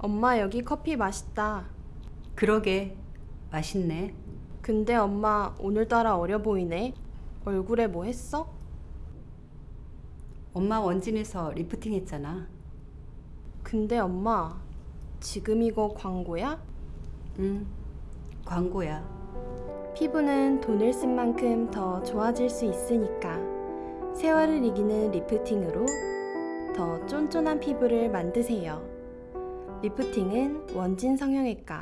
엄마 여기 커피 맛있다. 그러게 맛있네. 근데 엄마 오늘따라 어려 보이네. 얼굴에 뭐 했어? 엄마 원진에서 리프팅 했잖아. 근데 엄마 지금 이거 광고야? 응. 광고야. 피부는 돈을 쓴 만큼 더 좋아질 수 있으니까 세월을 이기는 리프팅으로 더 쫀쫀한 피부를 만드세요. 리프팅은 원진 성형외과